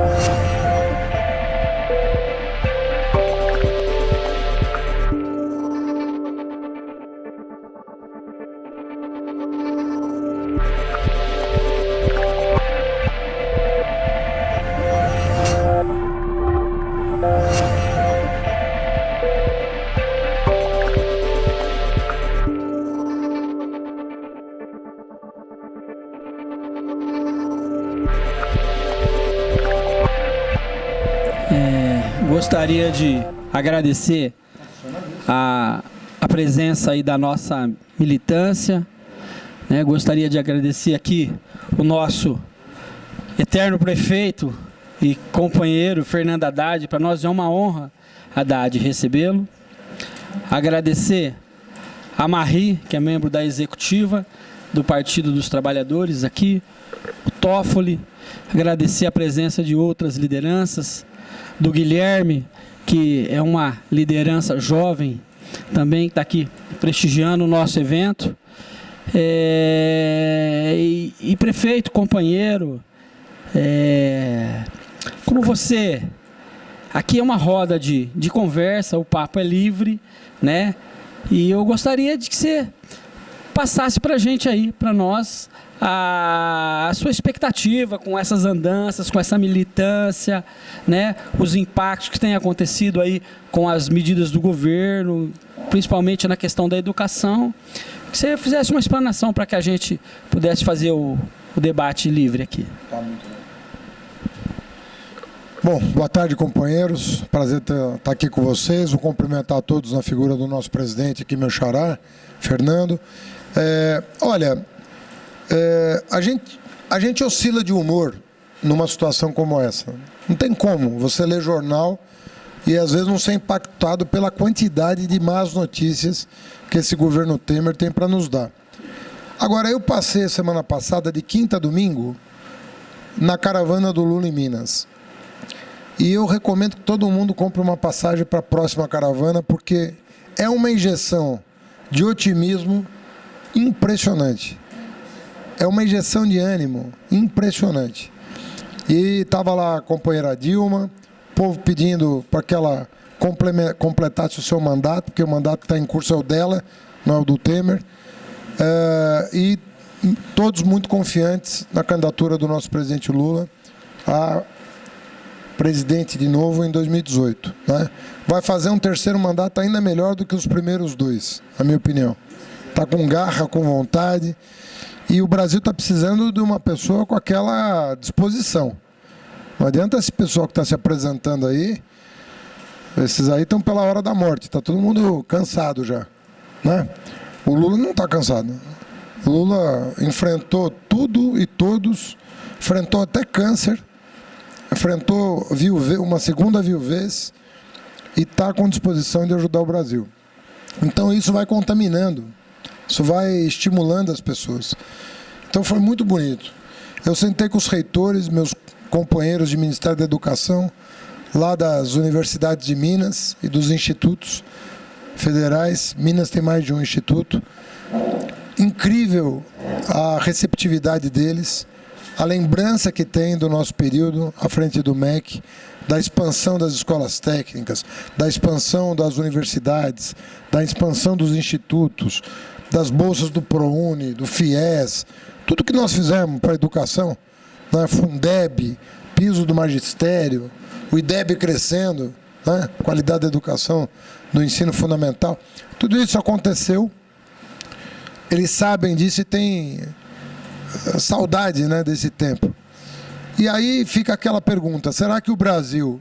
gostaria de agradecer a, a presença aí da nossa militância. Né? Gostaria de agradecer aqui o nosso eterno prefeito e companheiro Fernando Haddad. Para nós é uma honra, Haddad, recebê-lo. Agradecer a Marie, que é membro da executiva do Partido dos Trabalhadores aqui, o Toffoli, agradecer a presença de outras lideranças, do Guilherme, que é uma liderança jovem também, que está aqui prestigiando o nosso evento. É, e, e, prefeito, companheiro, é, como você, aqui é uma roda de, de conversa, o papo é livre, né? E eu gostaria de que você passasse para a gente aí, para nós, a, a, sua expectativa com essas andanças, com essa militância, né, os impactos que têm acontecido aí com as medidas do governo, principalmente na questão da educação. Que você fizesse uma explanação para que a gente pudesse fazer o, o debate livre aqui. Tá. Bom, boa tarde, companheiros. Prazer estar tá aqui com vocês. Vou cumprimentar a todos na figura do nosso presidente aqui, meu xará, Fernando. É, olha, é, a, gente, a gente oscila de humor numa situação como essa. Não tem como você ler jornal e às vezes não ser impactado pela quantidade de más notícias que esse governo Temer tem para nos dar. Agora, eu passei semana passada, de quinta a domingo, na caravana do Lula em Minas. E eu recomendo que todo mundo compre uma passagem para a próxima caravana, porque é uma injeção de otimismo impressionante é uma injeção de ânimo impressionante. E estava lá a companheira Dilma, o povo pedindo para que ela completasse o seu mandato, porque o mandato que está em curso é o dela, não é o do Temer. É, e todos muito confiantes na candidatura do nosso presidente Lula a presidente de novo em 2018. Né? Vai fazer um terceiro mandato ainda melhor do que os primeiros dois, na minha opinião. Está com garra, com vontade. E o Brasil está precisando de uma pessoa com aquela disposição. Não adianta esse pessoal que está se apresentando aí, esses aí estão pela hora da morte, está todo mundo cansado já. Né? O Lula não está cansado. O Lula enfrentou tudo e todos, enfrentou até câncer, enfrentou viuve, uma segunda viuvez e está com disposição de ajudar o Brasil. Então isso vai contaminando isso vai estimulando as pessoas. Então foi muito bonito. Eu sentei com os reitores, meus companheiros de Ministério da Educação, lá das universidades de Minas e dos institutos federais. Minas tem mais de um instituto. Incrível a receptividade deles, a lembrança que tem do nosso período à frente do MEC, da expansão das escolas técnicas, da expansão das universidades, da expansão dos institutos, das bolsas do ProUni, do FIES, tudo que nós fizemos para a educação, né? Fundeb, piso do magistério, o IDEB crescendo, né? qualidade da educação no ensino fundamental, tudo isso aconteceu. Eles sabem disso e têm eh, saudade né, desse tempo. E aí fica aquela pergunta, será que o Brasil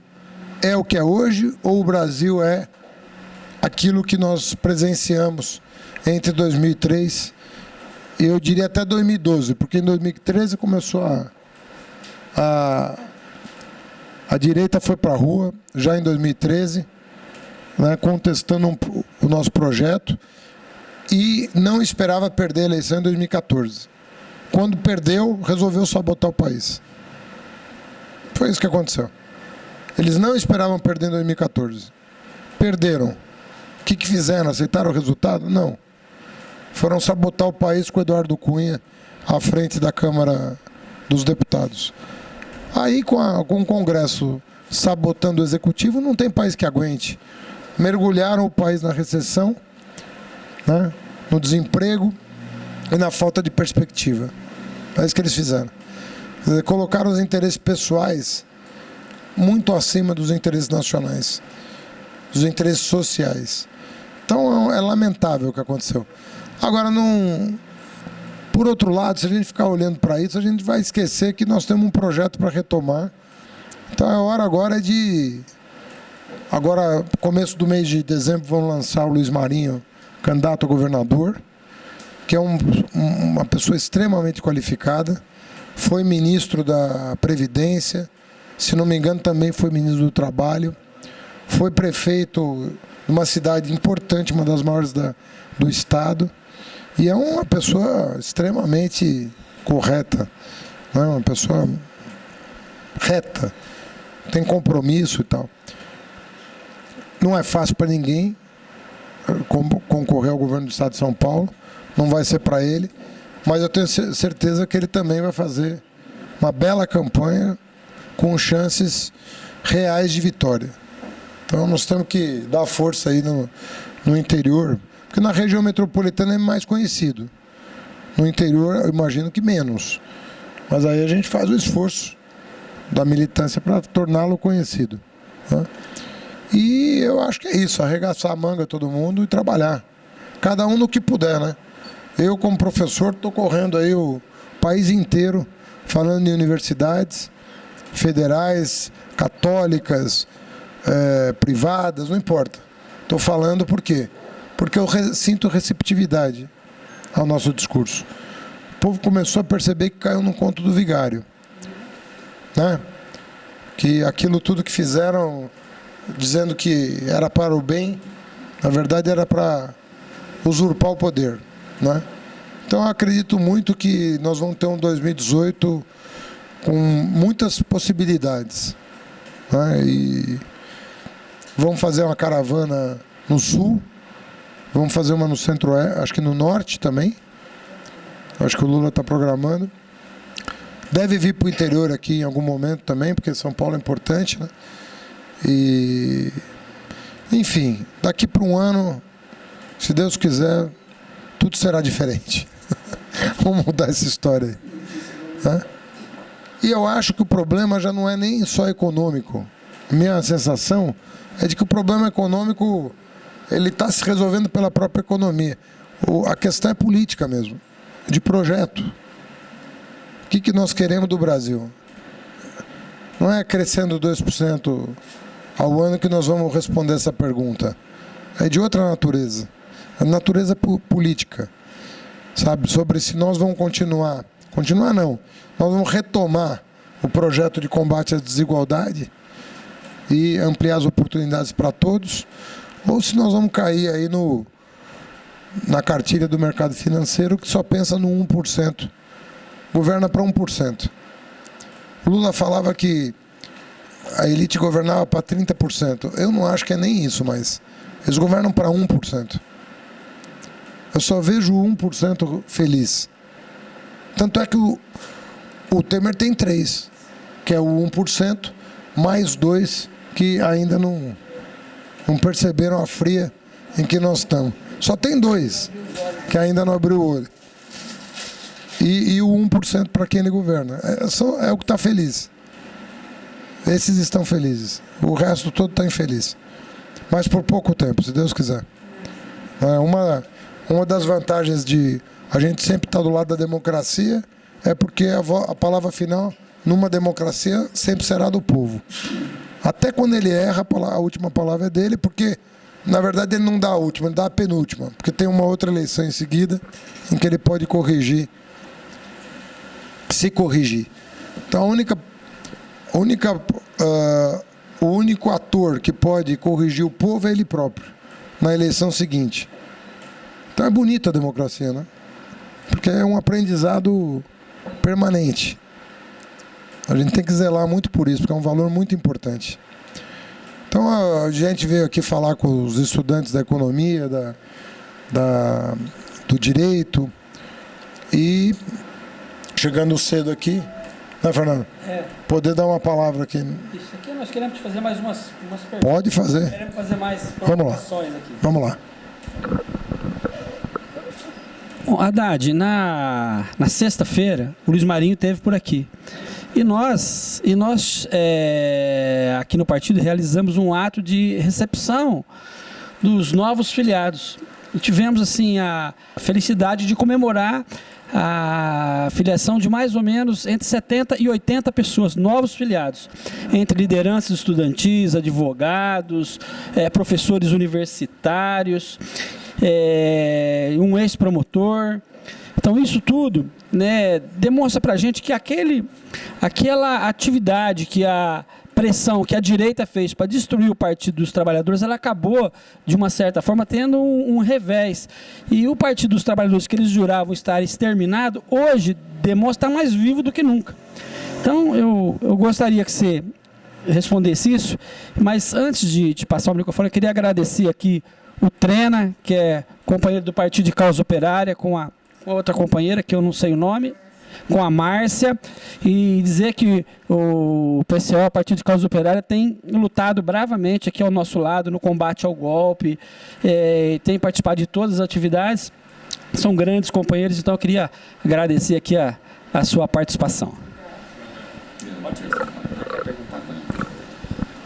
é o que é hoje ou o Brasil é aquilo que nós presenciamos entre 2003 e eu diria até 2012, porque em 2013 começou a, a, a direita foi para a rua, já em 2013, né, contestando um, o nosso projeto e não esperava perder a eleição em 2014. Quando perdeu, resolveu sabotar o país. Foi isso que aconteceu. Eles não esperavam perder em 2014. Perderam. O que, que fizeram? Aceitaram o resultado? Não foram sabotar o país com o Eduardo Cunha à frente da Câmara dos Deputados. Aí, com, a, com o Congresso sabotando o Executivo, não tem país que aguente. Mergulharam o país na recessão, né, no desemprego e na falta de perspectiva. É isso que eles fizeram. Dizer, colocaram os interesses pessoais muito acima dos interesses nacionais, dos interesses sociais. Então é, é lamentável o que aconteceu. Agora, não, por outro lado, se a gente ficar olhando para isso, a gente vai esquecer que nós temos um projeto para retomar. Então a hora agora é de. Agora, começo do mês de dezembro, vão lançar o Luiz Marinho, candidato a governador, que é um, uma pessoa extremamente qualificada, foi ministro da Previdência, se não me engano, também foi ministro do Trabalho, foi prefeito de uma cidade importante, uma das maiores da, do Estado. E é uma pessoa extremamente correta, né? uma pessoa reta, tem compromisso e tal. Não é fácil para ninguém eh, concorrer ao governo do Estado de São Paulo, não vai ser para ele, mas eu tenho certeza que ele também vai fazer uma bela campanha com chances reais de vitória. Então nós temos que dar força aí no, no interior, porque na região metropolitana é mais conhecido. No interior, eu imagino que menos. Mas aí a gente faz o esforço da militância para torná-lo conhecido. Né? E eu acho que é isso, arregaçar a manga todo mundo e trabalhar. Cada um no que puder, né? Eu, como professor, estou correndo aí o país inteiro, falando em universidades federais, católicas, é, privadas, não importa. Estou falando por quê? Porque eu sinto receptividade ao nosso discurso. O povo começou a perceber que caiu no conto do vigário. Né? Que aquilo tudo que fizeram, dizendo que era para o bem, na verdade era para usurpar o poder. Né? Então acredito muito que nós vamos ter um 2018 com muitas possibilidades. Né? E vamos fazer uma caravana no sul, Vamos fazer uma no centro, acho que no norte também. Acho que o Lula está programando. Deve vir para o interior aqui em algum momento também, porque São Paulo é importante, né? E enfim, daqui para um ano, se Deus quiser, tudo será diferente. Vamos mudar essa história aí. Né? E eu acho que o problema já não é nem só econômico. Minha sensação é de que o problema econômico ele está se resolvendo pela própria economia. O, a questão é política mesmo, de projeto. O que, que nós queremos do Brasil? Não é crescendo 2% ao ano que nós vamos responder essa pergunta. É de outra natureza. A natureza política. Sabe? Sobre se nós vamos continuar. Continuar não. Nós vamos retomar o projeto de combate à desigualdade e ampliar as oportunidades para todos ou se nós vamos cair aí no, na cartilha do mercado financeiro que só pensa no 1%, governa para 1%. O Lula falava que a elite governava para 30%. Eu não acho que é nem isso, mas eles governam para 1%. Eu só vejo 1% feliz. Tanto é que o, o Temer tem 3%, que é o 1%, mais 2% que ainda não não perceberam a fria em que nós estamos. Só tem dois que ainda não abriu o olho. E, e o 1% para quem ele governa. É, só, é o que está feliz. Esses estão felizes. O resto todo está infeliz. Mas por pouco tempo, se Deus quiser. É uma, uma das vantagens de a gente sempre estar tá do lado da democracia é porque a, a palavra final numa democracia sempre será do povo. Até quando ele erra, a última palavra é dele, porque na verdade ele não dá a última, ele dá a penúltima, porque tem uma outra eleição em seguida em que ele pode corrigir, se corrigir. Então a única, a única uh, o único ator que pode corrigir o povo é ele próprio, na eleição seguinte. Então é bonita a democracia, né? Porque é um aprendizado permanente. A gente tem que zelar muito por isso, porque é um valor muito importante. Então a gente veio aqui falar com os estudantes da economia, da, da, do direito, e chegando cedo aqui, Né, Fernando? É. Poder dar uma palavra aqui. Isso aqui nós queremos te fazer mais umas, umas perguntas. Pode fazer. Queremos fazer mais Vamos lá. aqui. Vamos lá. Bom, Haddad, na, na sexta-feira, o Luiz Marinho teve por aqui. E nós, e nós é, aqui no partido, realizamos um ato de recepção dos novos filiados. E tivemos, assim, a felicidade de comemorar a filiação de mais ou menos entre 70 e 80 pessoas, novos filiados, entre lideranças estudantis, advogados, é, professores universitários, é, um ex-promotor. Então isso tudo né, demonstra para a gente que aquele, aquela atividade que a pressão que a direita fez para destruir o Partido dos Trabalhadores, ela acabou, de uma certa forma, tendo um, um revés. E o Partido dos Trabalhadores, que eles juravam estar exterminado, hoje demonstra estar mais vivo do que nunca. Então, eu, eu gostaria que você respondesse isso, mas antes de, de passar o microfone, eu queria agradecer aqui o Trena, que é companheiro do Partido de Causa Operária, com a, com outra companheira, que eu não sei o nome, com a Márcia, e dizer que o PCO, a Partido de Causa Operária, tem lutado bravamente aqui ao nosso lado no combate ao golpe, eh, tem participado de todas as atividades, são grandes companheiros, então eu queria agradecer aqui a, a sua participação.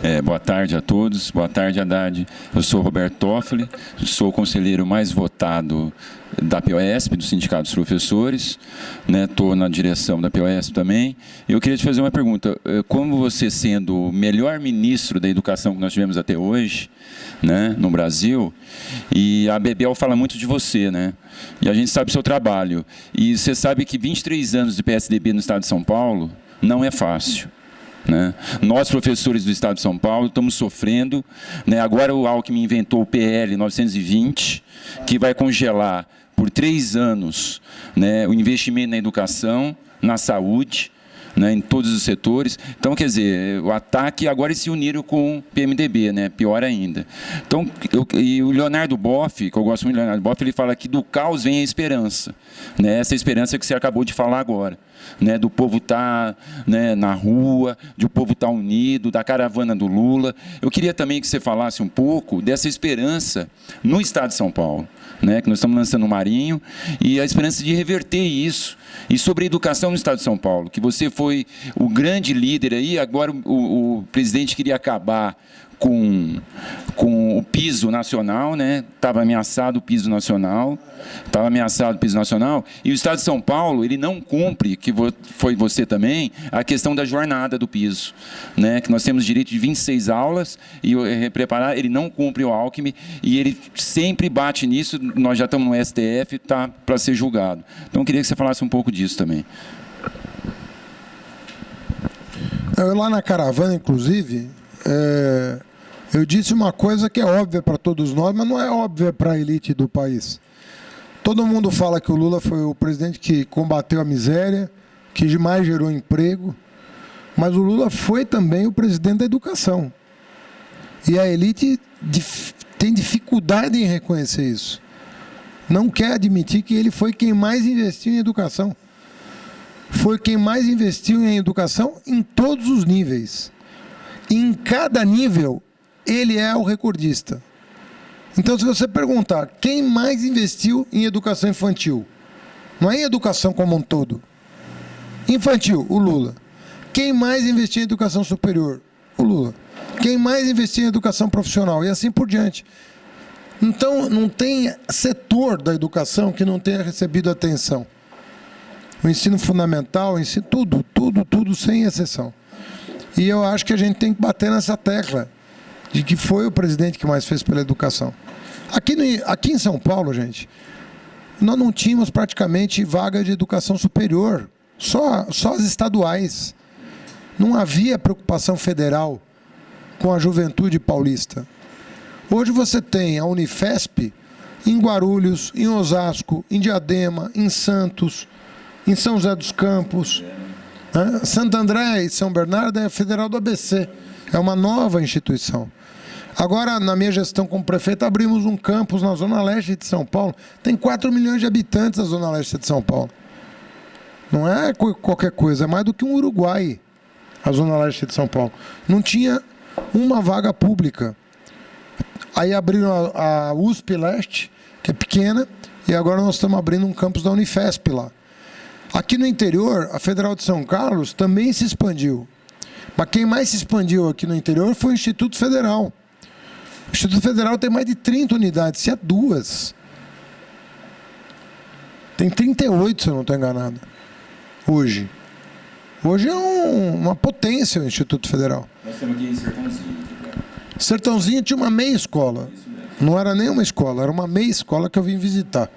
É, boa tarde a todos, boa tarde Haddad. Eu sou Roberto Toffoli, sou o conselheiro mais votado da POSP, do Sindicato dos Professores, estou né, na direção da POSP também. Eu queria te fazer uma pergunta, eh, como você sendo o melhor ministro da educação que nós tivemos até hoje, né, no Brasil, e a Bebel fala muito de você, né, e a gente sabe o seu trabalho, e você sabe que 23 anos de PSDB no estado de São Paulo não é fácil. Né? Nós, professores do Estado de São Paulo, estamos sofrendo. Né? Agora o Alckmin inventou o PL 920, que vai congelar por três anos né, o investimento na educação, na saúde, né, em todos os setores. Então, quer dizer, o ataque agora se uniram com o PMDB, né, pior ainda. Então, eu, e o Leonardo Boff, que eu gosto muito do Leonardo Boff, ele fala que do caos vem a esperança. Né, essa esperança que você acabou de falar agora. Né, do povo estar tá, né, na rua, de o povo estar tá unido, da caravana do Lula. Eu queria também que você falasse um pouco dessa esperança no Estado de São Paulo né, que nós estamos lançando o Marinho, e a esperança de reverter isso. E sobre a educação no Estado de São Paulo, que você foi o grande líder aí, agora o, o presidente queria acabar com, com o piso nacional, né? Estava ameaçado o piso nacional, estava ameaçado o piso nacional, e o Estado de São Paulo ele não cumpre, que foi você também, a questão da jornada do piso, né? Que nós temos direito de 26 aulas e preparar, ele não cumpre o Alckmin e ele sempre bate nisso. Nós já estamos no STF, tá para ser julgado. Então eu queria que você falasse um pouco disso também. Eu, lá na caravana, inclusive, é, eu disse uma coisa que é óbvia para todos nós, mas não é óbvia para a elite do país. Todo mundo fala que o Lula foi o presidente que combateu a miséria, que mais gerou emprego, mas o Lula foi também o presidente da educação. E a elite tem dificuldade em reconhecer isso. Não quer admitir que ele foi quem mais investiu em educação. Foi quem mais investiu em educação em todos os níveis. E em cada nível, ele é o recordista. Então, se você perguntar quem mais investiu em educação infantil, não é em educação como um todo. Infantil, o Lula. Quem mais investiu em educação superior? O Lula. Quem mais investiu em educação profissional? E assim por diante. Então, não tem setor da educação que não tenha recebido atenção. O ensino fundamental, o ensino, tudo, tudo, tudo, sem exceção. E eu acho que a gente tem que bater nessa tecla de que foi o presidente que mais fez pela educação. Aqui, no, aqui em São Paulo, gente, nós não tínhamos praticamente vaga de educação superior, só, só as estaduais. Não havia preocupação federal com a juventude paulista. Hoje você tem a Unifesp em Guarulhos, em Osasco, em Diadema, em Santos, em São José dos Campos. Santo André e São Bernardo é a federal do ABC. É uma nova instituição. Agora, na minha gestão como prefeito, abrimos um campus na Zona Leste de São Paulo. Tem 4 milhões de habitantes na Zona Leste de São Paulo. Não é qualquer coisa, é mais do que um Uruguai, a Zona Leste de São Paulo. Não tinha uma vaga pública. Aí abriram a, a USP Leste, que é pequena, e agora nós estamos abrindo um campus da Unifesp lá. Aqui no interior, a Federal de São Carlos também se expandiu. Mas quem mais se expandiu aqui no interior foi o Instituto Federal. O Instituto Federal tem mais de 30 unidades, se é duas. Tem 38, se eu não estou enganado, hoje. Hoje é um, uma potência o Instituto Federal. Nós temos aqui em Sertãozinho. Sertãozinho tinha uma meia escola. Não era nem uma escola, era uma meia escola que eu vim visitar.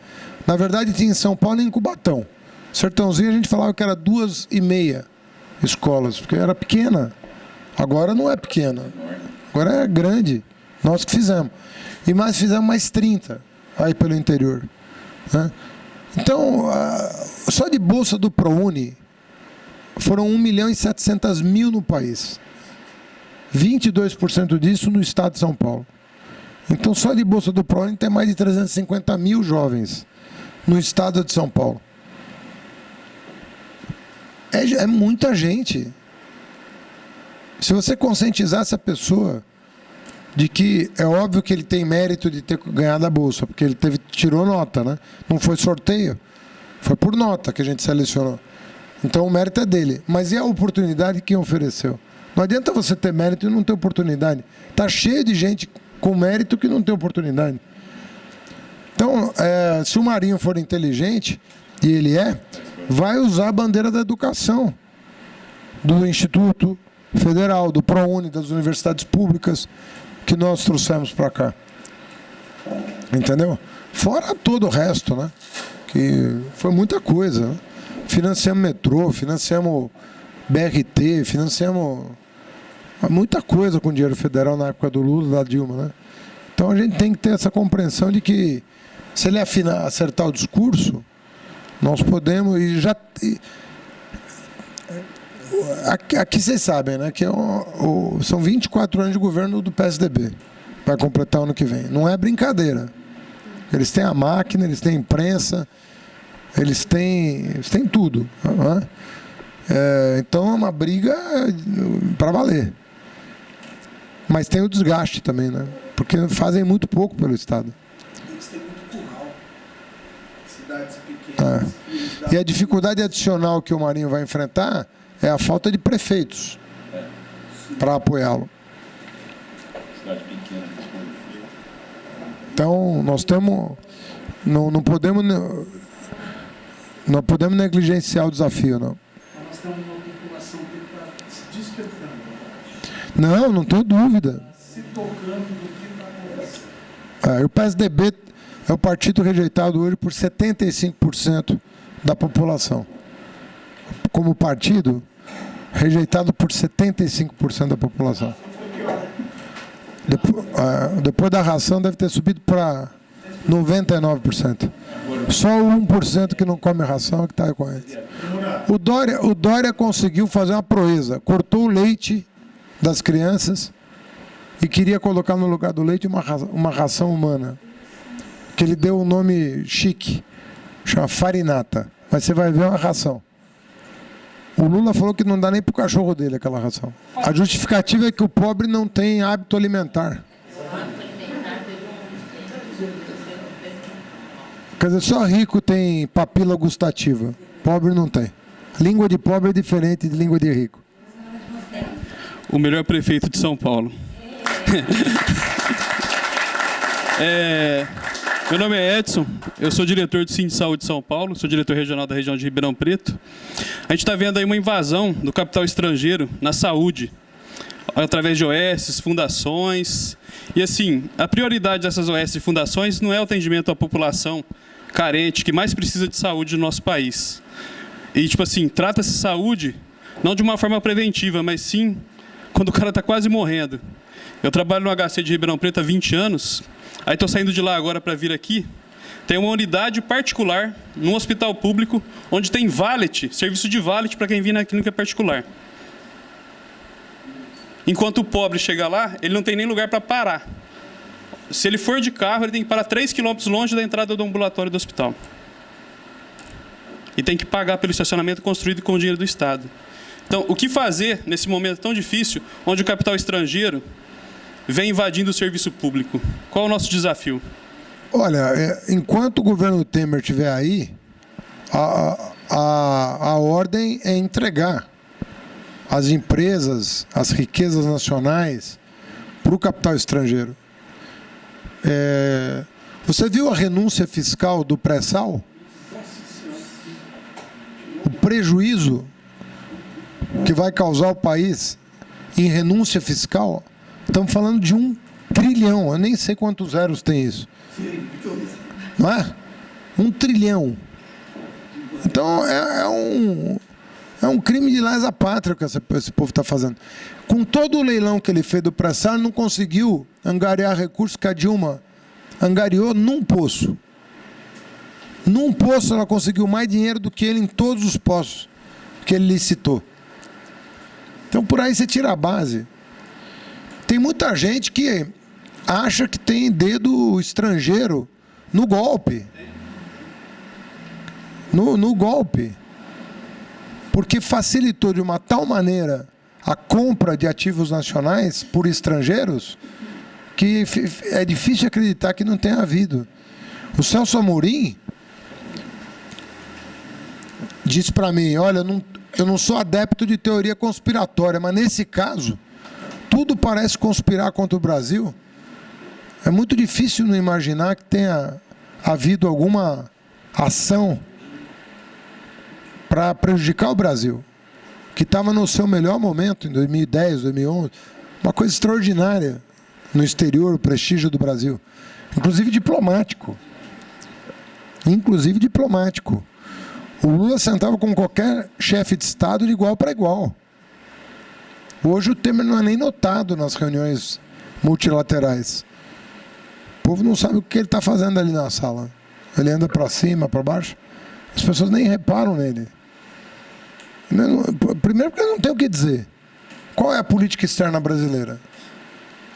Na verdade, tinha em São Paulo e em Cubatão. Sertãozinho a gente falava que era duas e meia escolas, porque era pequena. Agora não é pequena. Agora é grande. Nós que fizemos. E mais fizemos mais 30 aí pelo interior. Né? Então, só de bolsa do ProUni foram 1 milhão e 700 mil no país. 22% disso no estado de São Paulo. Então, só de bolsa do ProUni tem mais de 350 mil jovens no estado de São Paulo. É, é muita gente. Se você conscientizar essa pessoa de que é óbvio que ele tem mérito de ter ganhado a bolsa, porque ele teve, tirou nota, né? Não foi sorteio, foi por nota que a gente selecionou. Então o mérito é dele. Mas e a oportunidade que ofereceu? Não adianta você ter mérito e não ter oportunidade. Está cheio de gente com mérito que não tem oportunidade. Então, é, se o Marinho for inteligente, e ele é, vai usar a bandeira da educação do Instituto Federal, do ProUni, das universidades públicas que nós trouxemos para cá. Entendeu? Fora todo o resto, né? Que foi muita coisa. Né? Financiamos metrô, financiamos BRT, financiamos muita coisa com dinheiro federal na época do Lula, da Dilma, né? Então a gente tem que ter essa compreensão de que se ele afinar, acertar o discurso, nós podemos e já aqui, aqui, vocês sabem, né, que é o, o, são 24 anos de governo do PSDB. Vai completar ano que vem. Não é brincadeira. Eles têm a máquina, eles têm a imprensa, eles têm, eles têm tudo. Né? É, então é uma briga para valer. Mas tem o desgaste também, né? Porque fazem muito pouco pelo Estado. Eles têm muito curral. Cidades. É. E a dificuldade adicional que o Marinho vai enfrentar é a falta de prefeitos para apoiá-lo. Então, nós temos. Não, não podemos. Não podemos negligenciar o desafio, não. Nós temos uma população que está se despertando. Não, não tenho dúvida. Se tocando do que está acontecendo. É, o PSDB é o partido rejeitado hoje por 75% da população. Como partido, rejeitado por 75% da população. Depois, uh, depois da ração deve ter subido para 99%. Só o 1% que não come ração é que está com eles. O Dória, o Dória conseguiu fazer uma proeza. Cortou o leite das crianças e queria colocar no lugar do leite uma ração humana. Que ele deu um nome chique, chama farinata. Mas você vai ver uma ração. O Lula falou que não dá nem para o cachorro dele aquela ração. A justificativa é que o pobre não tem hábito alimentar. Quer dizer, só rico tem papila gustativa. Pobre não tem. Língua de pobre é diferente de língua de rico. O melhor prefeito de São Paulo. é, meu nome é Edson, eu sou diretor do Cine de Saúde de São Paulo, sou diretor regional da região de Ribeirão Preto. A gente está vendo aí uma invasão do capital estrangeiro na saúde, através de OS, fundações. E assim, a prioridade dessas OS e fundações não é o atendimento à população carente, que mais precisa de saúde no nosso país. E tipo assim, trata-se saúde não de uma forma preventiva, mas sim quando o cara está quase morrendo. Eu trabalho no HC de Ribeirão Preto há 20 anos Aí estou saindo de lá agora para vir aqui. Tem uma unidade particular, num hospital público, onde tem valet, serviço de valet para quem vir na clínica particular. Enquanto o pobre chega lá, ele não tem nem lugar para parar. Se ele for de carro, ele tem que parar 3 quilômetros longe da entrada do ambulatório do hospital. e tem que pagar pelo estacionamento construído com o dinheiro do Estado. Então, o que fazer nesse momento tão difícil, onde o capital estrangeiro vem invadindo o serviço público? Qual o nosso desafio? Olha, é, enquanto o governo Temer estiver aí, a, a, a ordem é entregar as empresas, as riquezas nacionais para o capital estrangeiro. É, você viu a renúncia fiscal do pré-sal? O prejuízo que vai causar o país em renúncia fiscal, estamos falando de um trilhão, eu nem sei quantos zeros tem isso. Não é? Um trilhão. Então é, é um, é um crime de lesa pátria que esse, esse povo está fazendo. Com todo o leilão que ele fez do pré-sal, não conseguiu angariar recursos que a Dilma angariou num poço. Num poço ela conseguiu mais dinheiro do que ele em todos os poços que ele licitou. Então por aí você tira a base. Tem muita gente que acha que tem dedo estrangeiro no golpe. No, no golpe. Porque facilitou de uma tal maneira a compra de ativos nacionais por estrangeiros que é difícil acreditar que não tenha havido. O Celso Amorim disse para mim, olha, não, eu não sou adepto de teoria conspiratória, mas nesse caso, tudo parece conspirar contra o Brasil. É muito difícil não imaginar que tenha havido alguma ação para prejudicar o Brasil, que estava no seu melhor momento em 2010, 2011, uma coisa extraordinária no exterior, o prestígio do Brasil, inclusive diplomático. Inclusive diplomático. O Lula sentava com qualquer chefe de Estado de igual para igual. Hoje o Temer não é nem notado nas reuniões multilaterais. O povo não sabe o que ele está fazendo ali na sala. Ele anda para cima, para baixo. As pessoas nem reparam nele. Primeiro porque não tem o que dizer. Qual é a política externa brasileira?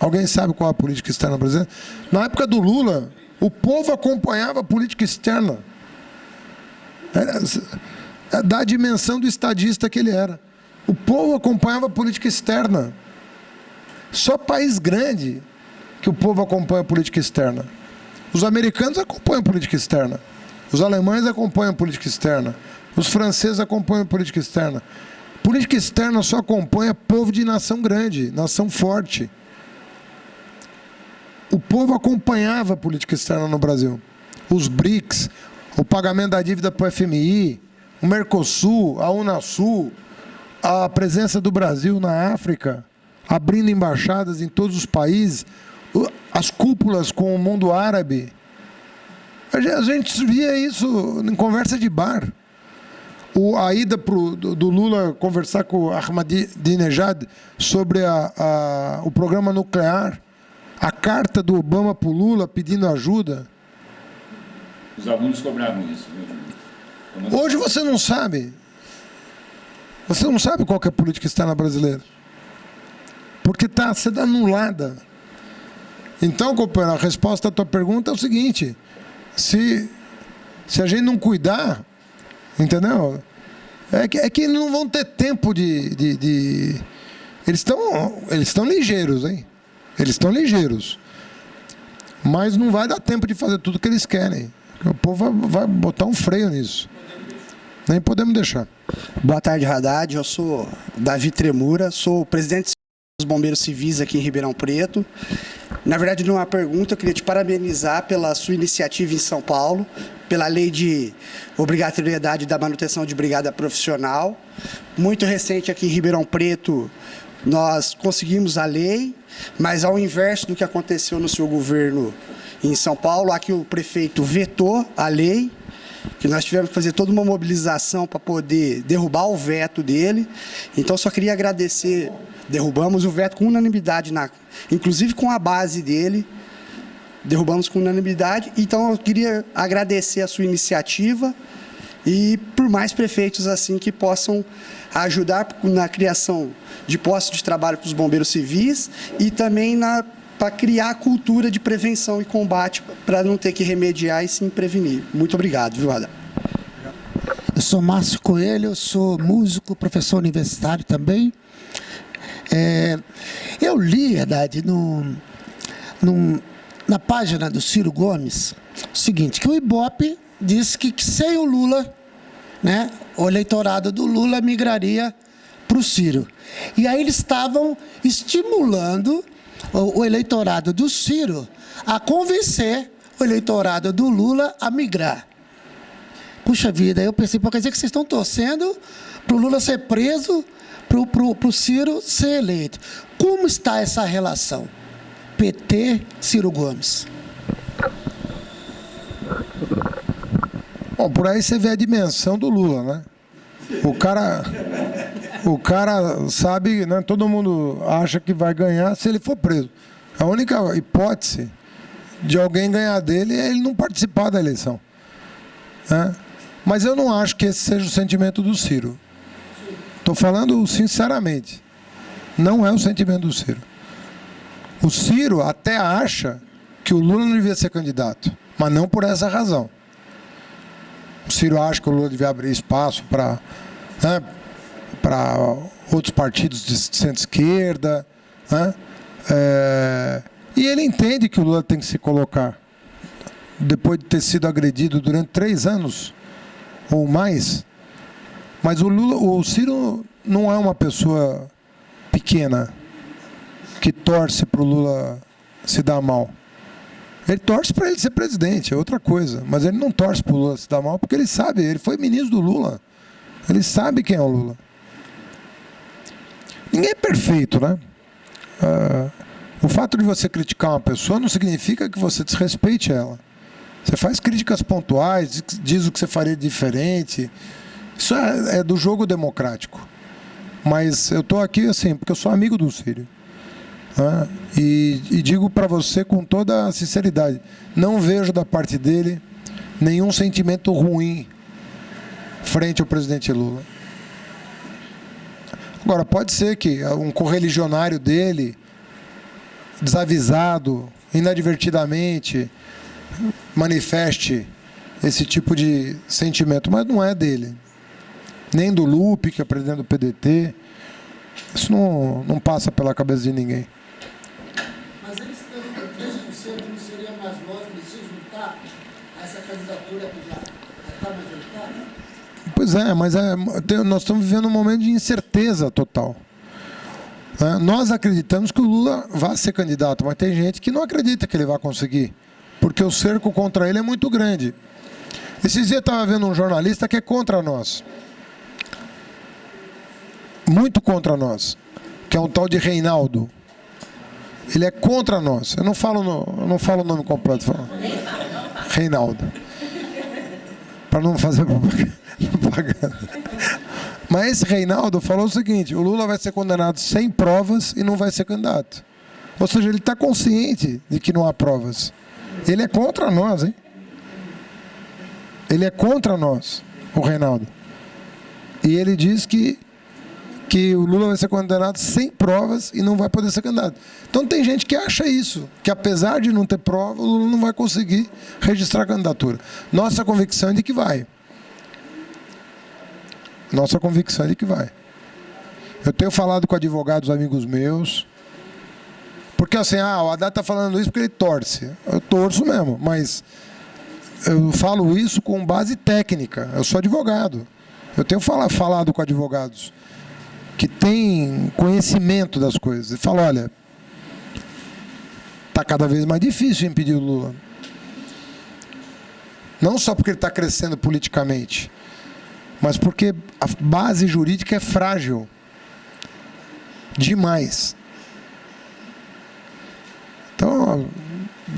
Alguém sabe qual é a política externa brasileira? Na época do Lula, o povo acompanhava a política externa. É, da dimensão do estadista que ele era. O povo acompanhava a política externa. Só país grande que o povo acompanha a política externa. Os americanos acompanham a política externa. Os alemães acompanham a política externa. Os franceses acompanham a política externa. Política externa só acompanha povo de nação grande, nação forte. O povo acompanhava a política externa no Brasil. Os BRICS, o pagamento da dívida para o FMI, o Mercosul, a Unasul, a presença do Brasil na África, abrindo embaixadas em todos os países, as cúpulas com o mundo árabe. A gente via isso em conversa de bar. O, a ida pro, do, do, Lula conversar com o Ahmadinejad sobre a, a, o programa nuclear, a carta do Obama para o Lula pedindo ajuda. Os alunos cobravam isso. Hoje você não sabe. Você não sabe qual é a política externa brasileira. Porque está sendo anulada. Então, companheiro, a resposta à tua pergunta é o seguinte. Se, se a gente não cuidar, entendeu? É que, é que não vão ter tempo de... de, de... Eles estão eles estão ligeiros, hein? Eles estão ligeiros. Mas não vai dar tempo de fazer tudo que eles querem. O povo vai botar um freio nisso. Nem podemos deixar. Boa tarde, Haddad. Eu sou Davi Tremura, sou presidente dos Bombeiros Civis aqui em Ribeirão Preto. Na verdade, numa pergunta, eu queria te parabenizar pela sua iniciativa em São Paulo, pela lei de obrigatoriedade da manutenção de brigada profissional. Muito recente aqui em Ribeirão Preto, nós conseguimos a lei, mas ao inverso do que aconteceu no seu governo em São Paulo, aqui o prefeito vetou a lei, que nós tivemos que fazer toda uma mobilização para poder derrubar o veto dele. Então, só queria agradecer, derrubamos o veto com unanimidade, na, inclusive com a base dele, derrubamos com unanimidade. Então, eu queria agradecer a sua iniciativa e por mais prefeitos assim que possam ajudar na criação de postos de trabalho para os bombeiros civis e também na para criar a cultura de prevenção e combate para não ter que remediar e sim prevenir. Muito obrigado, viu, Ada? Eu sou Márcio Coelho, sou músico, professor universitário também. É, eu li, Haddad, no, no, na página do Ciro Gomes, o seguinte, que o Ibope disse que, que sem o Lula, né, o eleitorado do Lula migraria para o Ciro. E aí eles estavam estimulando o, eleitorado do Ciro a convencer o eleitorado do Lula a migrar. Puxa vida, eu pensei, pode dizer que vocês estão torcendo para o Lula ser preso, para o Ciro ser eleito. Como está essa relação? PT, Ciro Gomes. Bom, por aí você vê a dimensão do Lula, né? O cara, o cara sabe, né? Todo mundo acha que vai ganhar se ele for preso. A única hipótese de alguém ganhar dele é ele não participar da eleição. Né? Mas eu não acho que esse seja o sentimento do Ciro. Estou falando sinceramente. Não é o sentimento do Ciro. O Ciro até acha que o Lula não devia ser candidato, mas não por essa razão. Ciro acha que o Lula devia abrir espaço para né, para outros partidos de centro-esquerda. Né? É, e ele entende que o Lula tem que se colocar, depois de ter sido agredido durante três anos ou mais. Mas o, Lula, o Ciro não é uma pessoa pequena que torce para o Lula se dar mal. Ele torce para ele ser presidente, é outra coisa. Mas ele não torce para o Lula se dar mal porque ele sabe, ele foi ministro do Lula. Ele sabe quem é o Lula. Ninguém é perfeito, né? Uh, o fato de você criticar uma pessoa não significa que você desrespeite ela. Você faz críticas pontuais, diz o que você faria diferente. Isso é, é do jogo democrático. Mas eu estou aqui assim, porque eu sou amigo do Sírio. Né? E, e digo para você com toda a sinceridade, não vejo da parte dele nenhum sentimento ruim frente ao presidente Lula. Agora, pode ser que um correligionário dele, desavisado, inadvertidamente, manifeste esse tipo de sentimento, mas não é dele. Nem do Lupe, que é presidente do PDT. Isso não, não passa pela cabeça de ninguém. Mas eles estão com 3%, não seria mais lógico de se juntar a essa candidatura que já está majoritária? Pois é, mas é, nós estamos vivendo um momento de incerteza total. É, nós acreditamos que o Lula vai ser candidato, mas tem gente que não acredita que ele vai conseguir, porque o cerco contra ele é muito grande. Esses dias estava vendo um jornalista que é contra nós. Muito contra nós. Que é um tal de Reinaldo. Ele é contra nós. Eu não falo, no, eu não falo o nome completo. Falo. Reinaldo. Para não fazer propaganda. Mas esse Reinaldo falou o seguinte: o Lula vai ser condenado sem provas e não vai ser candidato. Ou seja, ele está consciente de que não há provas. Ele é contra nós, hein? Ele é contra nós, o Reinaldo. E ele diz que, que o Lula vai ser condenado sem provas e não vai poder ser candidato. Então tem gente que acha isso, que apesar de não ter prova, o Lula não vai conseguir registrar a candidatura. Nossa convicção é de que vai. Nossa convicção é de que vai. Eu tenho falado com advogados amigos meus, porque assim, ah, o Haddad está falando isso porque ele torce. Eu torço mesmo, mas eu falo isso com base técnica. Eu sou advogado. Eu tenho falado com advogados que têm conhecimento das coisas. E falo, olha, está cada vez mais difícil impedir o Lula. Não só porque ele está crescendo politicamente, mas porque a base jurídica é frágil demais. Então,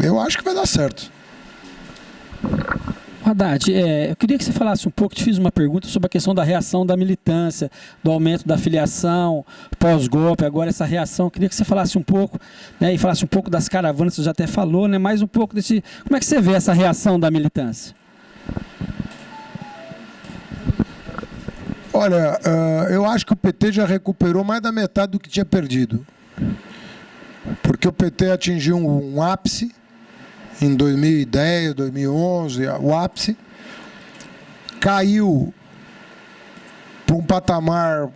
eu acho que vai dar certo. Haddad, é, eu queria que você falasse um pouco, te fiz uma pergunta sobre a questão da reação da militância, do aumento da filiação, pós-golpe, agora essa reação, eu queria que você falasse um pouco, né, e falasse um pouco das caravanas, você já até falou, né, mais um pouco desse, como é que você vê essa reação da militância? Olha, uh, eu acho que o PT já recuperou mais da metade do que tinha perdido. Porque o PT atingiu um ápice em 2010, 2011, o ápice. Caiu para um patamar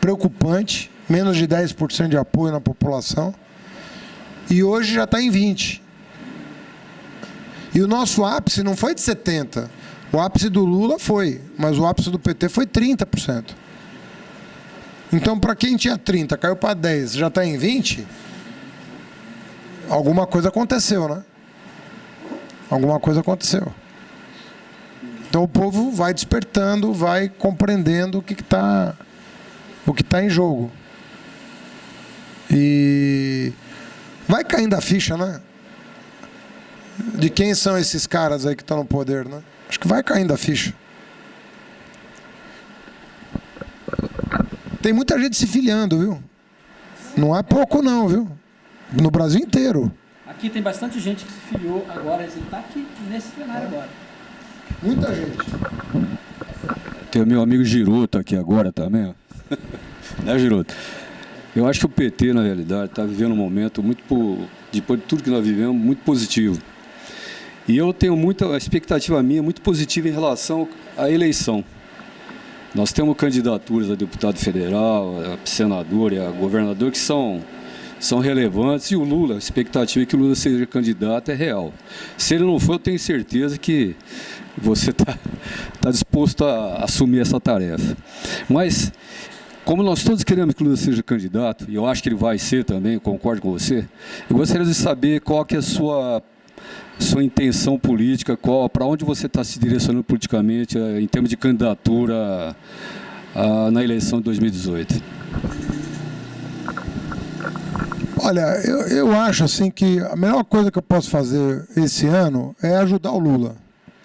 preocupante, menos de 10% de apoio na população, e hoje já está em 20%. E o nosso ápice não foi de 70%. O ápice do Lula foi, mas o ápice do PT foi 30%. Então, para quem tinha 30, caiu para 10, já está em 20, alguma coisa aconteceu, né? Alguma coisa aconteceu. Então o povo vai despertando, vai compreendendo o que está o que está em jogo. E vai caindo a ficha, né? De quem são esses caras aí que estão no poder, né? Acho que vai caindo a ficha. Tem muita gente se filiando, viu? Não é pouco não, viu? No Brasil inteiro. Aqui tem bastante gente que se filiou agora, ele está aqui nesse plenário agora. Muita gente. Tem o meu amigo Giroto aqui agora também, né, Giroto? Eu acho que o PT, na realidade, está vivendo um momento muito, depois de tudo que nós vivemos, muito positivo. E eu tenho muita, a expectativa minha muito positiva em relação à eleição. Nós temos candidaturas a deputado federal, a senador e a governador que são, são relevantes e o Lula, a expectativa é que o Lula seja candidato é real. Se ele não for, eu tenho certeza que você está tá disposto a assumir essa tarefa. Mas, como nós todos queremos que o Lula seja candidato, e eu acho que ele vai ser também, concordo com você, eu gostaria de saber qual que é a sua sua intenção política, qual, para onde você está se direcionando politicamente eh, em termos de candidatura a, na eleição de 2018? Olha, eu, eu acho assim que a melhor coisa que eu posso fazer esse ano é ajudar o Lula.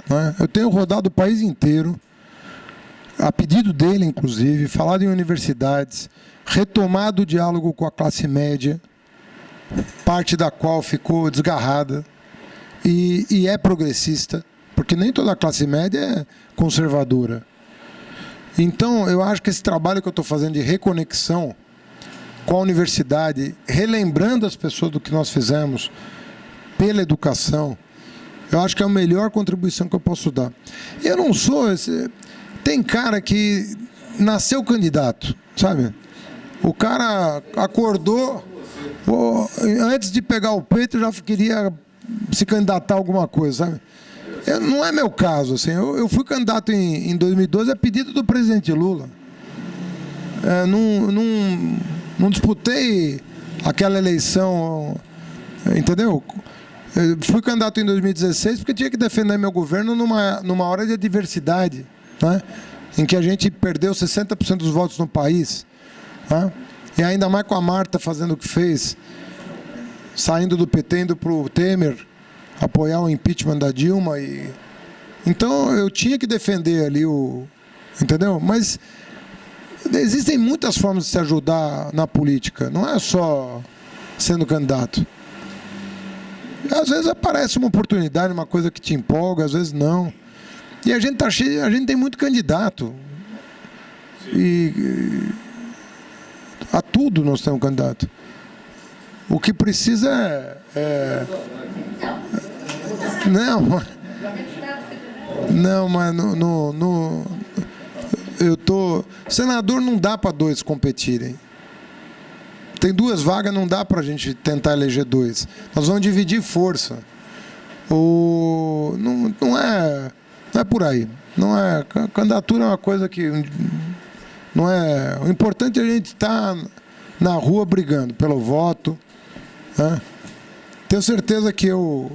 Né? Eu tenho rodado o país inteiro, a pedido dele, inclusive, falado em universidades, retomado o diálogo com a classe média, parte da qual ficou desgarrada e, e é progressista, porque nem toda a classe média é conservadora. Então, eu acho que esse trabalho que eu estou fazendo de reconexão com a universidade, relembrando as pessoas do que nós fizemos pela educação, eu acho que é a melhor contribuição que eu posso dar. Eu não sou esse... Tem cara que nasceu candidato, sabe? O cara acordou, antes de pegar o peito, já queria se candidatar a alguma coisa, sabe? Eu, não é meu caso, assim. Eu, eu fui candidato em, em, 2012 a pedido do presidente Lula. É, não, não, não disputei aquela eleição, entendeu? Eu fui candidato em 2016 porque tinha que defender meu governo numa, numa hora de adversidade, né? em que a gente perdeu 60% dos votos no país. Né? E ainda mais com a Marta fazendo o que fez saindo do PT, indo para o Temer, apoiar o impeachment da Dilma. E... Então eu tinha que defender ali o. Entendeu? Mas existem muitas formas de se ajudar na política, não é só sendo candidato. Às vezes aparece uma oportunidade, uma coisa que te empolga, às vezes não. E a gente tá cheio, a gente tem muito candidato. E, a tudo nós temos candidato. O que precisa é... é não, não, mas no, no, no, eu tô... Senador não dá para dois competirem. Tem duas vagas, não dá para a gente tentar eleger dois. Nós vamos dividir força. O, não, não, é, não é por aí. Não é, candidatura é uma coisa que não é. O importante é a gente estar tá na rua brigando pelo voto, né? Tenho certeza que eu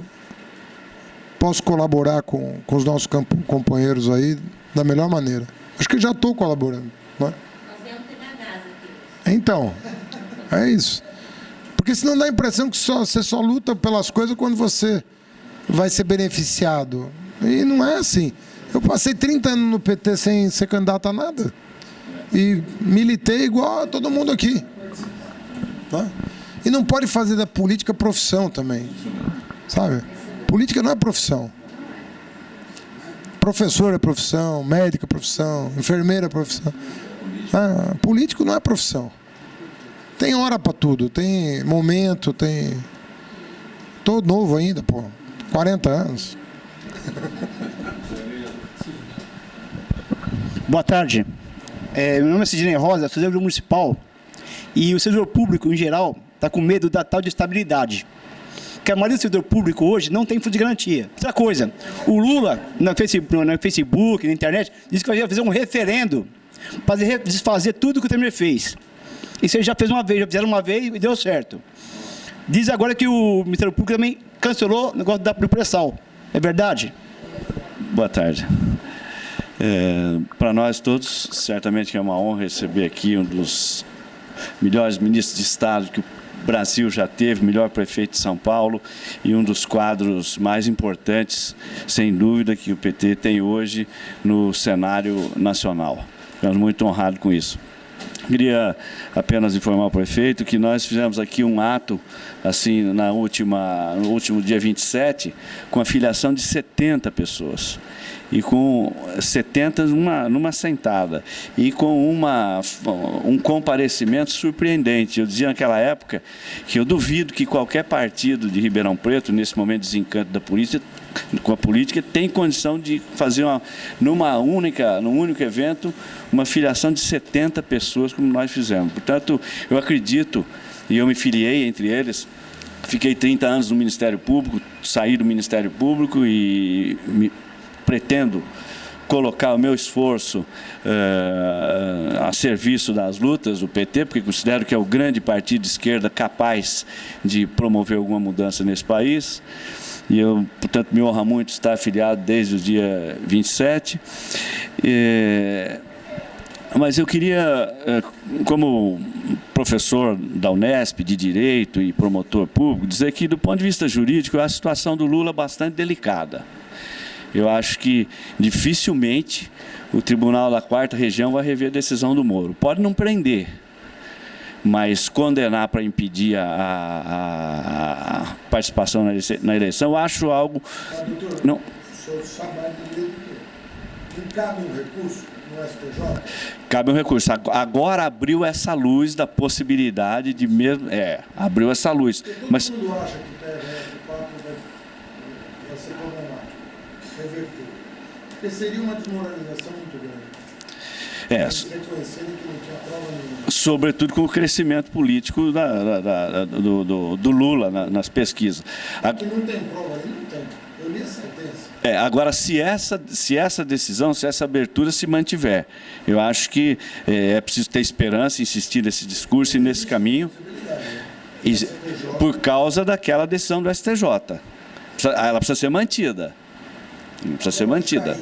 posso colaborar com, com os nossos companheiros aí da melhor maneira. Acho que já estou colaborando. Não é? Então, é isso. Porque senão dá a impressão que só, você só luta pelas coisas quando você vai ser beneficiado. E não é assim. Eu passei 30 anos no PT sem ser candidato a nada. E militei igual a todo mundo aqui. Tá? E não pode fazer da política profissão também. Sabe? Política não é profissão. Professor é profissão, médico é profissão, enfermeira é profissão. Ah, político não é profissão. Tem hora para tudo, tem momento, tem. Tô novo ainda, pô. 40 anos. Boa tarde. É, meu nome é Sidney Rosa, sou servidor municipal. E o servidor público, em geral, está com medo da tal de estabilidade. Porque a maioria do servidor público hoje não tem fundo de garantia. Outra coisa, o Lula, no Facebook, no Facebook, na internet, disse que ia fazer um referendo para desfazer tudo que o Temer fez. Isso ele já fez uma vez, já fizeram uma vez e deu certo. Diz agora que o Ministério Público também cancelou o negócio da pré-sal. É verdade? Boa tarde. É, Para nós todos, certamente é uma honra receber aqui um dos melhores ministros de Estado que o Brasil já teve, melhor prefeito de São Paulo e um dos quadros mais importantes, sem dúvida, que o PT tem hoje no cenário nacional. Ficamos muito honrados com isso. Queria apenas informar o prefeito que nós fizemos aqui um ato, assim, na última, no último dia 27, com a filiação de 70 pessoas. E com 70 numa, numa sentada. E com uma, um comparecimento surpreendente. Eu dizia naquela época que eu duvido que qualquer partido de Ribeirão Preto, nesse momento de desencanto da polícia, com a política, tem condição de fazer uma, numa única, num único evento uma filiação de 70 pessoas, como nós fizemos. Portanto, eu acredito, e eu me filiei entre eles, fiquei 30 anos no Ministério Público, saí do Ministério Público e me, pretendo colocar o meu esforço uh, a serviço das lutas do PT, porque considero que é o grande partido de esquerda capaz de promover alguma mudança nesse país e eu, portanto, me honra muito estar afiliado desde o dia 27. É, mas eu queria, é, como professor da Unesp de Direito e promotor público, dizer que, do ponto de vista jurídico, a situação do Lula é bastante delicada. Eu acho que dificilmente o Tribunal da Quarta Região vai rever a decisão do Moro. Pode não prender, mas condenar para impedir a, a, a, participação na eleição, eu acho algo... Doutor, não. o senhor sabe que cabe um recurso no STJ? Cabe um recurso. Agora abriu essa luz da possibilidade de mesmo... É, abriu essa luz. todo mas... mundo acha que o TRF vai, vai ser problemático, reverter. Porque seria uma desmoralização muito grande. É, sobretudo com o crescimento político da, da, da, do, do, do, Lula na, nas pesquisas. Aqui não tem prova, não tem. Eu li a sentença. É, agora, se essa, se essa decisão, se essa abertura se mantiver, eu acho que é, é preciso ter esperança, insistir nesse discurso e nesse caminho, e, por causa daquela decisão do STJ. Ela precisa ser mantida. Precisa ser mantida.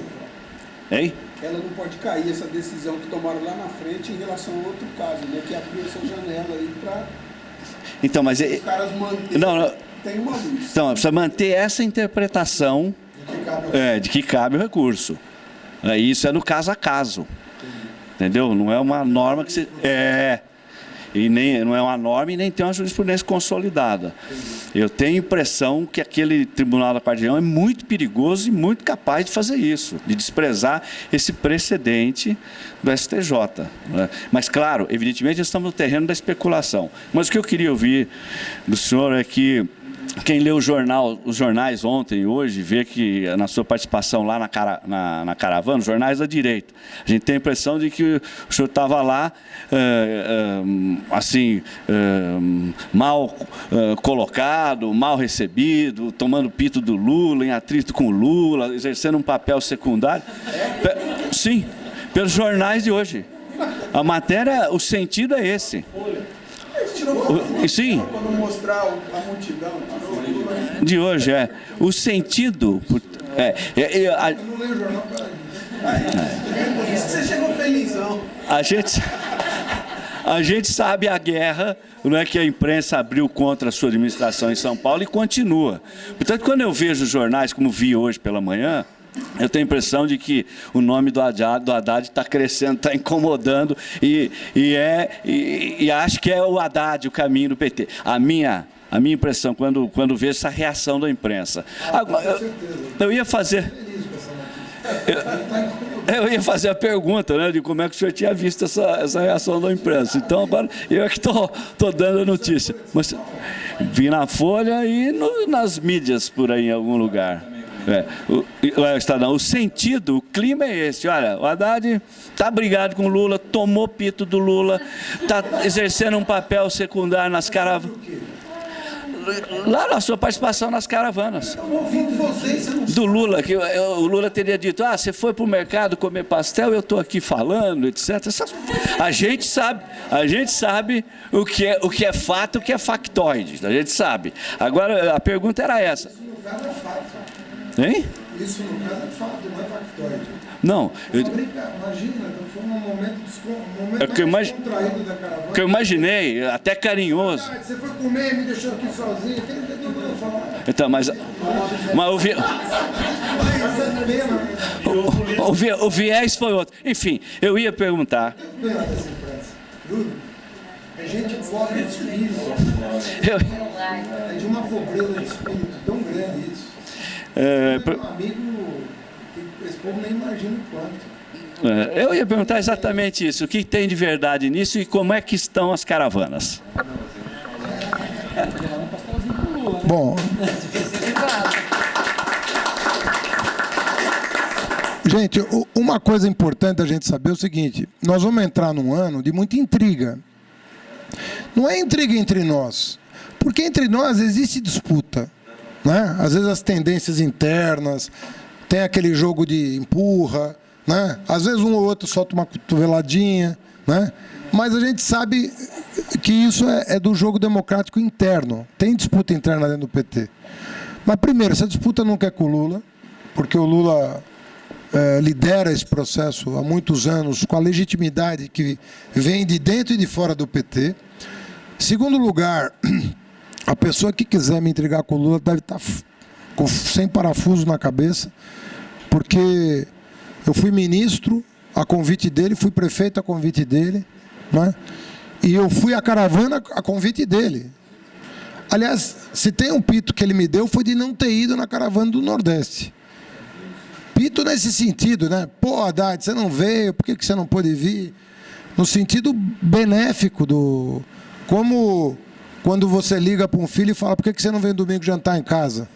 Hein? ela não pode cair essa decisão que tomaram lá na frente em relação a outro caso, né? Que abriu essa janela aí para então, mas os é, caras manterem. Não, não. Tem uma luz. Então, precisa manter essa interpretação de que cabe, é, de que cabe o recurso. É, isso é no caso a caso. Entendeu? Não é uma norma que você. É e nem, não é uma norma e nem tem uma jurisprudência consolidada. Eu tenho impressão que aquele Tribunal da Quarta é muito perigoso e muito capaz de fazer isso, de desprezar esse precedente do STJ. Né? Mas, claro, evidentemente, estamos no terreno da especulação. Mas o que eu queria ouvir do senhor é que quem leu o jornal, os jornais ontem e hoje, vê que na sua participação lá na, cara, na, na, caravana, os jornais da direita, a gente tem a impressão de que o senhor estava lá, é, é, assim, é, mal colocado, mal recebido, tomando pito do Lula, em atrito com o Lula, exercendo um papel secundário. Sim, pelos jornais de hoje. A matéria, o sentido é esse. O, sim. De hoje, é. O sentido. É, é, é a, Você chegou felizão. A gente, a gente sabe a guerra não é que a imprensa abriu contra a sua administração em São Paulo e continua. Portanto, quando eu vejo jornais, como vi hoje pela manhã, eu tenho a impressão de que o nome do Haddad está crescendo, está incomodando e, e, é, e, e acho que é o Haddad o caminho do PT. A minha, a minha impressão quando, quando vejo essa reação da imprensa. Agora, eu, eu ia fazer... Eu, eu, ia fazer a pergunta, né, de como é que o senhor tinha visto essa, essa reação da imprensa. Então, agora, eu é que estou dando a notícia. Mas vi na Folha e no, nas mídias por aí em algum lugar. É, o, o, Estadão, o sentido, o clima é esse. Olha, o Haddad está brigado com o Lula, tomou pito do Lula, está exercendo um papel secundário nas caravanas. Lá na sua participação nas caravanas. Do Lula, que o Lula teria dito, ah, você foi para o mercado comer pastel, eu estou aqui falando, etc. A gente sabe, a gente sabe o que é, o que é fato, o que é factoide. A gente sabe. Agora, a pergunta era essa. Hein? Isso no caso é fato, não é factoide. Não. Eu... Imagina, foi um momento, um momento é que eu imag... da caravana. que eu imaginei, até carinhoso. Ah, você foi comer e me deixou aqui sozinho, aquele que vou falar. Então, mas... Mas o, vi... o, o, vi... o viés foi outro. Enfim, eu ia perguntar... A gente pobre de espírito. É de uma pobreza de espírito. É, um amigo que esse povo nem imagina o quanto. É, eu ia perguntar exatamente isso. O que tem de verdade nisso e como é que estão as caravanas? Bom. Gente, uma coisa importante a gente saber é o seguinte: nós vamos entrar num ano de muita intriga. Não é intriga entre nós, porque entre nós existe disputa. Né? Às vezes as tendências internas, tem aquele jogo de empurra, né? às vezes um ou outro solta uma cotoveladinha, né? mas a gente sabe que isso é, é do jogo democrático interno. Tem disputa interna dentro do PT. Mas primeiro, essa disputa nunca é com o Lula, porque o Lula é, lidera esse processo há muitos anos com a legitimidade que vem de dentro e de fora do PT. Segundo lugar, A pessoa que quiser me intrigar com o Lula deve estar tá com, sem parafuso na cabeça, porque eu fui ministro a convite dele, fui prefeito a convite dele, né? e eu fui a caravana a convite dele. Aliás, se tem um pito que ele me deu, foi de não ter ido na caravana do Nordeste. Pito nesse sentido, né? Pô, Haddad, você não veio, por que, que você não pôde vir? No sentido benéfico do. Como quando você liga para um filho e fala, por que você não vem domingo jantar em casa?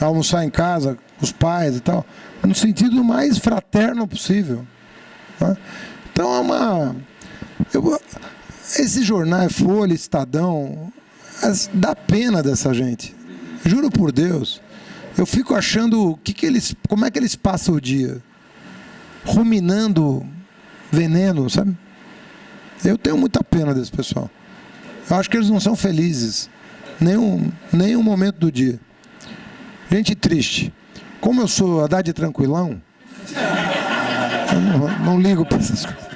Almoçar em casa, com os pais e tal. No sentido mais fraterno possível. Né? Então é uma... Eu, esse jornal, Folha, Estadão, dá pena dessa gente. Juro por Deus. Eu fico achando que que eles, como é que eles passam o dia? Ruminando veneno, sabe? Eu tenho muita pena desse pessoal. Eu acho que eles não são felizes. Nenhum, nenhum momento do dia. Gente triste. Como eu sou Haddad tranquilão, eu não, não ligo para essas coisas.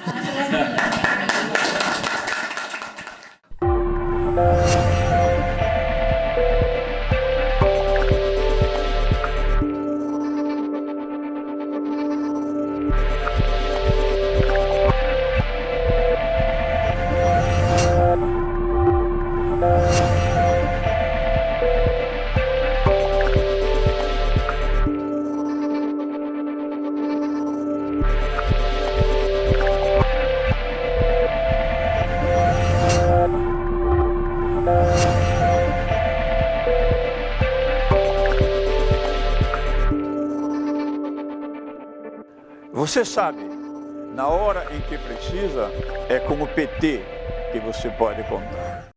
Você sabe, na hora em que precisa, é com o PT que você pode contar.